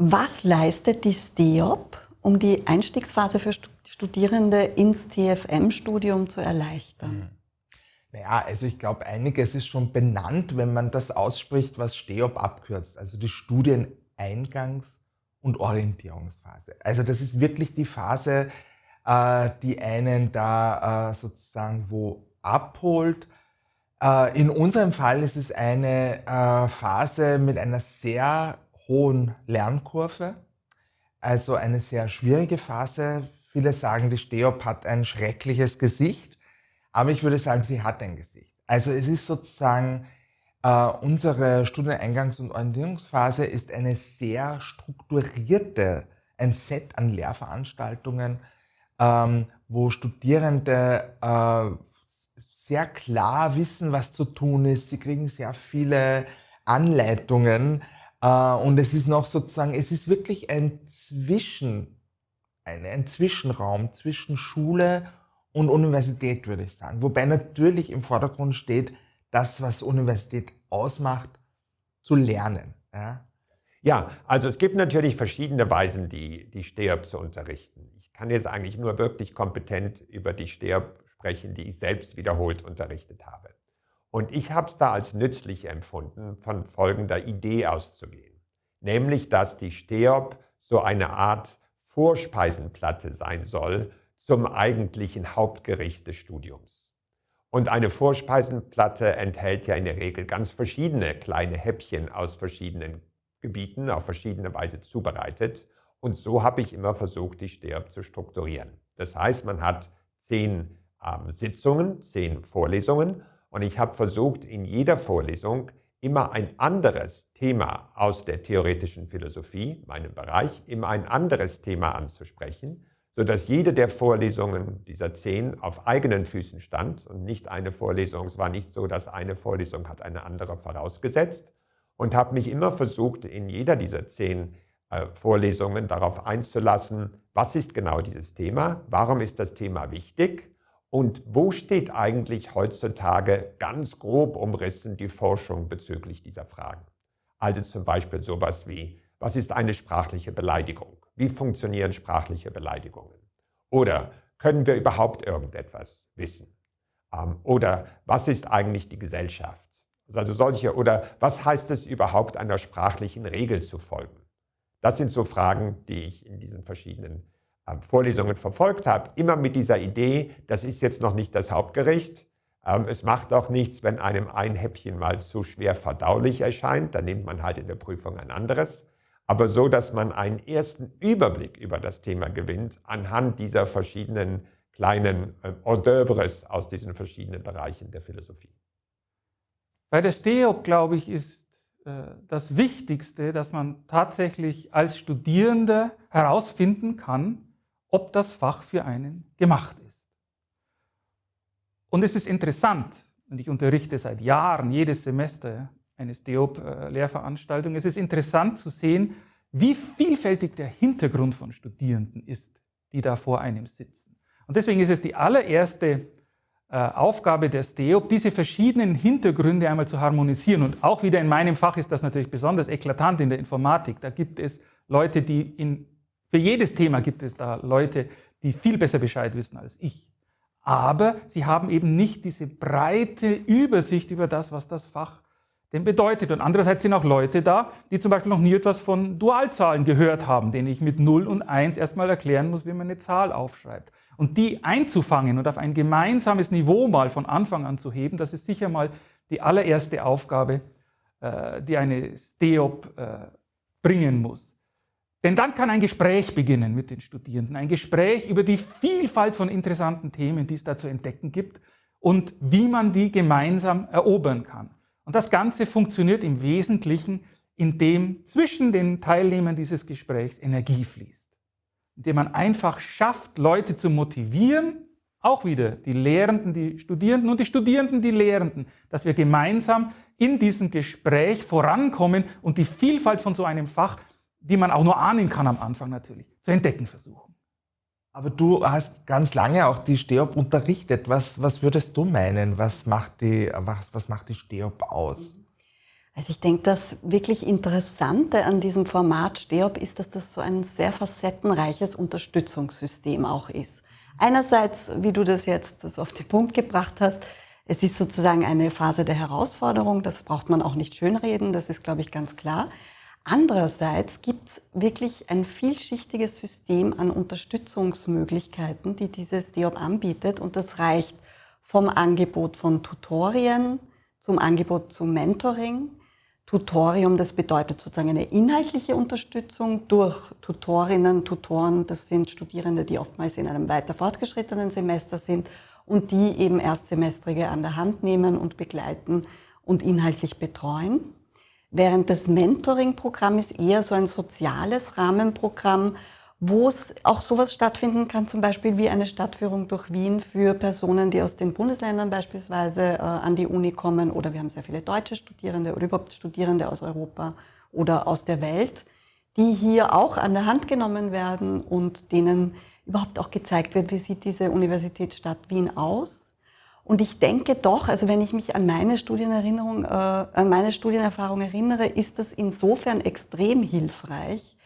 Was leistet die STEOP, um die Einstiegsphase für Studierende ins TFM-Studium zu erleichtern? Mhm. Naja, also ich glaube, einiges ist schon benannt, wenn man das ausspricht, was STEOP abkürzt, also die Studieneingangs- und Orientierungsphase. Also das ist wirklich die Phase, äh, die einen da äh, sozusagen wo abholt. Äh, in unserem Fall ist es eine Phase mit einer sehr hohen Lernkurve, also eine sehr schwierige Phase. Viele sagen, die STEOP hat ein schreckliches Gesicht, aber ich würde sagen, sie hat ein Gesicht. Also es ist sozusagen äh, unsere Studieneingangs- und Orientierungsphase ist eine sehr strukturierte, ein Set an Lehrveranstaltungen, ähm, wo Studierende äh, sehr klar wissen, was zu tun ist. Sie kriegen sehr viele Anleitungen und es ist noch sozusagen, es ist wirklich ein Zwischen, ein, ein Zwischenraum zwischen Schule und Universität, würde ich sagen. Wobei natürlich im Vordergrund steht, das, was Universität ausmacht, zu lernen. Ja? ja, also es gibt natürlich verschiedene Weisen, die, die STEOP zu unterrichten. Ich kann jetzt eigentlich nur wirklich kompetent über die STEOP sprechen, die ich selbst wiederholt unterrichtet habe. Und ich habe es da als nützlich empfunden, von folgender Idee auszugehen. Nämlich, dass die STEOP so eine Art Vorspeisenplatte sein soll zum eigentlichen Hauptgericht des Studiums. Und eine Vorspeisenplatte enthält ja in der Regel ganz verschiedene kleine Häppchen aus verschiedenen Gebieten, auf verschiedene Weise zubereitet. Und so habe ich immer versucht, die STERB zu strukturieren. Das heißt, man hat zehn ähm, Sitzungen, zehn Vorlesungen und ich habe versucht, in jeder Vorlesung immer ein anderes Thema aus der theoretischen Philosophie, meinem Bereich, immer ein anderes Thema anzusprechen sodass jede der Vorlesungen dieser zehn auf eigenen Füßen stand. Und nicht eine Vorlesung, es war nicht so, dass eine Vorlesung hat eine andere vorausgesetzt. Und habe mich immer versucht, in jeder dieser zehn äh, Vorlesungen darauf einzulassen, was ist genau dieses Thema, warum ist das Thema wichtig und wo steht eigentlich heutzutage ganz grob umrissen die Forschung bezüglich dieser Fragen. Also zum Beispiel sowas wie, was ist eine sprachliche Beleidigung? Wie funktionieren sprachliche Beleidigungen? Oder können wir überhaupt irgendetwas wissen? Ähm, oder was ist eigentlich die Gesellschaft? Also solche, oder was heißt es überhaupt einer sprachlichen Regel zu folgen? Das sind so Fragen, die ich in diesen verschiedenen Vorlesungen verfolgt habe. Immer mit dieser Idee, das ist jetzt noch nicht das Hauptgericht. Ähm, es macht auch nichts, wenn einem ein Häppchen mal zu schwer verdaulich erscheint. Dann nimmt man halt in der Prüfung ein anderes aber so, dass man einen ersten Überblick über das Thema gewinnt anhand dieser verschiedenen kleinen äh, Hors d'oeuvres aus diesen verschiedenen Bereichen der Philosophie. Bei der STEOP, glaube ich, ist äh, das Wichtigste, dass man tatsächlich als Studierender herausfinden kann, ob das Fach für einen gemacht ist. Und es ist interessant, und ich unterrichte seit Jahren, jedes Semester, eine STEOP-Lehrveranstaltung. Es ist interessant zu sehen, wie vielfältig der Hintergrund von Studierenden ist, die da vor einem sitzen. Und deswegen ist es die allererste äh, Aufgabe der STEOP, diese verschiedenen Hintergründe einmal zu harmonisieren. Und auch wieder in meinem Fach ist das natürlich besonders eklatant in der Informatik. Da gibt es Leute, die in, für jedes Thema gibt es da Leute, die viel besser Bescheid wissen als ich. Aber sie haben eben nicht diese breite Übersicht über das, was das Fach denn bedeutet. Und andererseits sind auch Leute da, die zum Beispiel noch nie etwas von Dualzahlen gehört haben, denen ich mit 0 und 1 erstmal erklären muss, wie man eine Zahl aufschreibt. Und die einzufangen und auf ein gemeinsames Niveau mal von Anfang an zu heben, das ist sicher mal die allererste Aufgabe, äh, die eine STEOP äh, bringen muss. Denn dann kann ein Gespräch beginnen mit den Studierenden, ein Gespräch über die Vielfalt von interessanten Themen, die es da zu entdecken gibt und wie man die gemeinsam erobern kann. Und das Ganze funktioniert im Wesentlichen, indem zwischen den Teilnehmern dieses Gesprächs Energie fließt. Indem man einfach schafft, Leute zu motivieren, auch wieder die Lehrenden, die Studierenden und die Studierenden, die Lehrenden, dass wir gemeinsam in diesem Gespräch vorankommen und die Vielfalt von so einem Fach, die man auch nur ahnen kann am Anfang natürlich, zu entdecken versuchen. Aber du hast ganz lange auch die STEOP unterrichtet. Was, was würdest du meinen? Was macht die, was, was macht die STEOP aus? Also ich denke, das wirklich Interessante an diesem Format STEOP ist, dass das so ein sehr facettenreiches Unterstützungssystem auch ist. Einerseits, wie du das jetzt so auf den Punkt gebracht hast, es ist sozusagen eine Phase der Herausforderung, das braucht man auch nicht schönreden, das ist, glaube ich, ganz klar. Andererseits gibt es wirklich ein vielschichtiges System an Unterstützungsmöglichkeiten, die dieses DIOP anbietet und das reicht vom Angebot von Tutorien zum Angebot zum Mentoring. Tutorium, das bedeutet sozusagen eine inhaltliche Unterstützung durch Tutorinnen, Tutoren, das sind Studierende, die oftmals in einem weiter fortgeschrittenen Semester sind und die eben Erstsemestrige an der Hand nehmen und begleiten und inhaltlich betreuen. Während das Mentoring-Programm ist eher so ein soziales Rahmenprogramm, wo es auch sowas stattfinden kann, zum Beispiel wie eine Stadtführung durch Wien für Personen, die aus den Bundesländern beispielsweise äh, an die Uni kommen oder wir haben sehr viele deutsche Studierende oder überhaupt Studierende aus Europa oder aus der Welt, die hier auch an der Hand genommen werden und denen überhaupt auch gezeigt wird, wie sieht diese Universitätsstadt Wien aus. Und ich denke doch, also wenn ich mich an meine Studienerinnerung, äh, an meine Studienerfahrung erinnere, ist das insofern extrem hilfreich,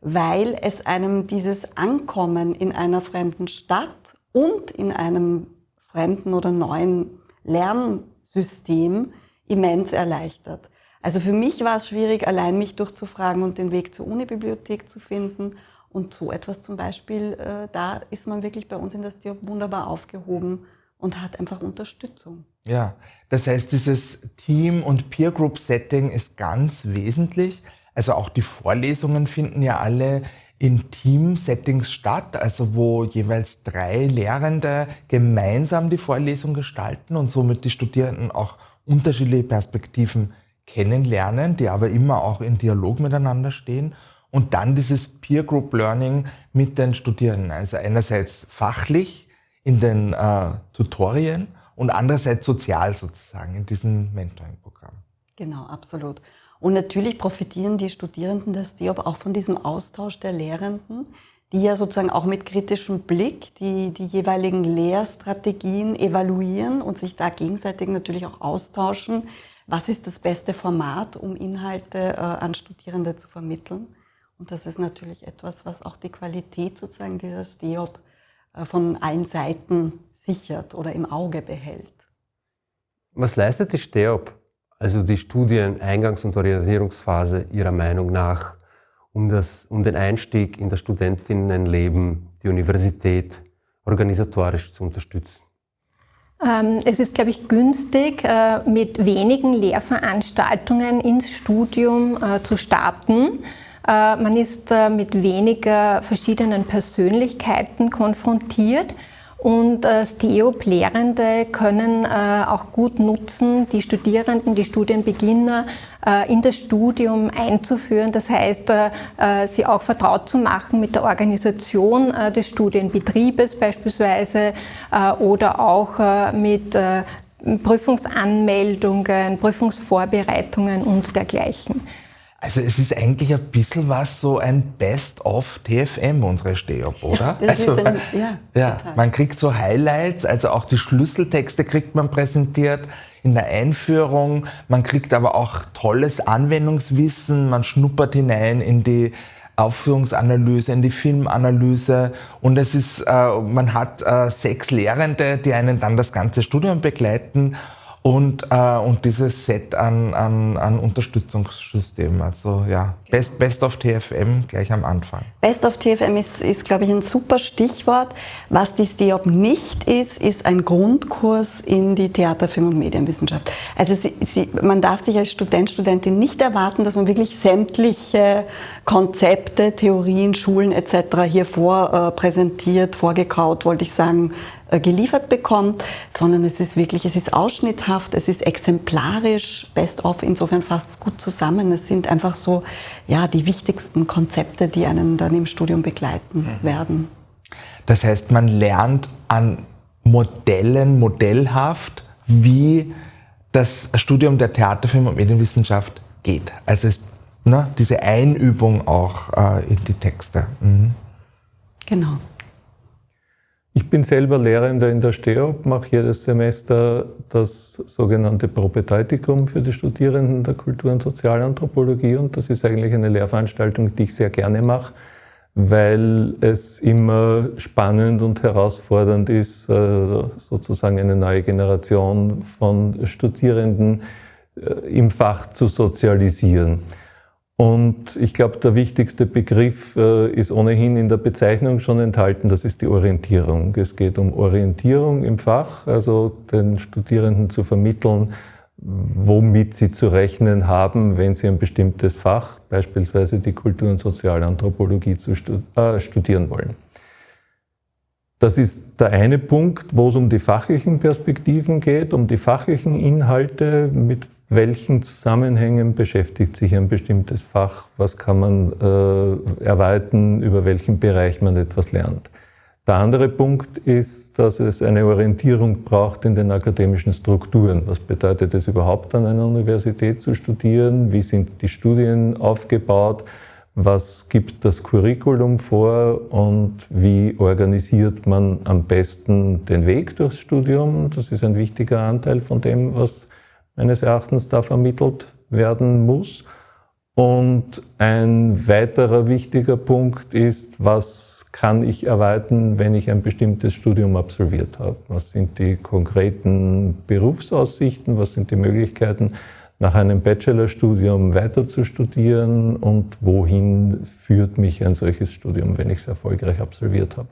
weil es einem dieses Ankommen in einer fremden Stadt und in einem fremden oder neuen Lernsystem immens erleichtert. Also für mich war es schwierig, allein mich durchzufragen und den Weg zur Unibibliothek zu finden. Und so etwas zum Beispiel, äh, da ist man wirklich bei uns in das Diop wunderbar aufgehoben und hat einfach Unterstützung. Ja, das heißt, dieses Team- und Peer-Group-Setting ist ganz wesentlich. Also auch die Vorlesungen finden ja alle in Team-Settings statt, also wo jeweils drei Lehrende gemeinsam die Vorlesung gestalten und somit die Studierenden auch unterschiedliche Perspektiven kennenlernen, die aber immer auch in Dialog miteinander stehen. Und dann dieses Peer Group Learning mit den Studierenden. Also einerseits fachlich in den äh, Tutorien und andererseits sozial sozusagen in diesem Mentoring-Programm. Genau, absolut. Und natürlich profitieren die Studierenden des DIOP auch von diesem Austausch der Lehrenden, die ja sozusagen auch mit kritischem Blick die, die jeweiligen Lehrstrategien evaluieren und sich da gegenseitig natürlich auch austauschen. Was ist das beste Format, um Inhalte äh, an Studierende zu vermitteln? Und das ist natürlich etwas, was auch die Qualität sozusagen dieses äh, von allen Seiten sichert oder im Auge behält. Was leistet die STEOP also die Studieneingangs- und Orientierungsphase Ihrer Meinung nach, um, das, um den Einstieg in das Studentinnenleben, die Universität organisatorisch zu unterstützen? Ähm, es ist, glaube ich, günstig, äh, mit wenigen Lehrveranstaltungen ins Studium äh, zu starten. Äh, man ist mit weniger verschiedenen Persönlichkeiten konfrontiert und äh, STEOP-Lehrende können äh, auch gut nutzen, die Studierenden, die Studienbeginner äh, in das Studium einzuführen. Das heißt, äh, äh, sie auch vertraut zu machen mit der Organisation äh, des Studienbetriebes beispielsweise oder auch mit Prüfungsanmeldungen, Prüfungsvorbereitungen und dergleichen. Also es ist eigentlich ein bisschen was so ein Best-of TFM, unsere Steop, oder? Ja, also, ein, ja, ja man kriegt so Highlights, also auch die Schlüsseltexte kriegt man präsentiert in der Einführung. Man kriegt aber auch tolles Anwendungswissen, man schnuppert hinein in die Aufführungsanalyse, in die Filmanalyse und es ist, äh, man hat äh, sechs Lehrende, die einen dann das ganze Studium begleiten und, äh, und dieses Set an, an, an Unterstützungssystemen. Also ja, Best, Best of TFM gleich am Anfang. Best of TFM ist, ist glaube ich, ein super Stichwort. Was die STEOP nicht ist, ist ein Grundkurs in die Theater, Film und Medienwissenschaft. Also sie, sie, man darf sich als Student, Studentin nicht erwarten, dass man wirklich sämtliche Konzepte, Theorien, Schulen etc. hier vor äh, präsentiert, vorgekaut, wollte ich sagen, geliefert bekommt, sondern es ist wirklich, es ist ausschnitthaft, es ist exemplarisch, best of, insofern fasst es gut zusammen. Es sind einfach so, ja, die wichtigsten Konzepte, die einen dann im Studium begleiten mhm. werden. Das heißt, man lernt an Modellen, modellhaft, wie das Studium der Theaterfilm und Medienwissenschaft geht. Also es, ne, diese Einübung auch äh, in die Texte. Mhm. Genau. Ich bin selber Lehrender in der STEOP, mache jedes Semester das sogenannte Propedeutikum für die Studierenden der Kultur- und Sozialanthropologie und das ist eigentlich eine Lehrveranstaltung, die ich sehr gerne mache, weil es immer spannend und herausfordernd ist, äh, sozusagen eine neue Generation von Studierenden äh, im Fach zu sozialisieren. Und ich glaube, der wichtigste Begriff äh, ist ohnehin in der Bezeichnung schon enthalten, das ist die Orientierung. Es geht um Orientierung im Fach, also den Studierenden zu vermitteln, womit sie zu rechnen haben, wenn sie ein bestimmtes Fach, beispielsweise die Kultur- und Sozialanthropologie, zu äh, studieren wollen. Das ist der eine Punkt, wo es um die fachlichen Perspektiven geht, um die fachlichen Inhalte, mit welchen Zusammenhängen beschäftigt sich ein bestimmtes Fach, was kann man äh, erweitern, über welchen Bereich man etwas lernt. Der andere Punkt ist, dass es eine Orientierung braucht in den akademischen Strukturen. Was bedeutet es überhaupt an einer Universität zu studieren? Wie sind die Studien aufgebaut? Was gibt das Curriculum vor und wie organisiert man am besten den Weg durchs Studium. Das ist ein wichtiger Anteil von dem, was meines Erachtens da vermittelt werden muss. Und ein weiterer wichtiger Punkt ist, was kann ich erwarten, wenn ich ein bestimmtes Studium absolviert habe? Was sind die konkreten Berufsaussichten? Was sind die Möglichkeiten, nach einem Bachelorstudium weiter zu studieren und wohin führt mich ein solches Studium, wenn ich es erfolgreich absolviert habe.